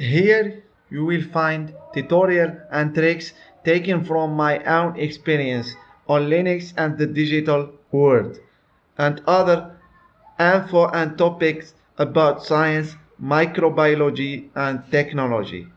Here you will find tutorial and tricks taken from my own experience on Linux and the digital world and other info and topics about science, microbiology and technology.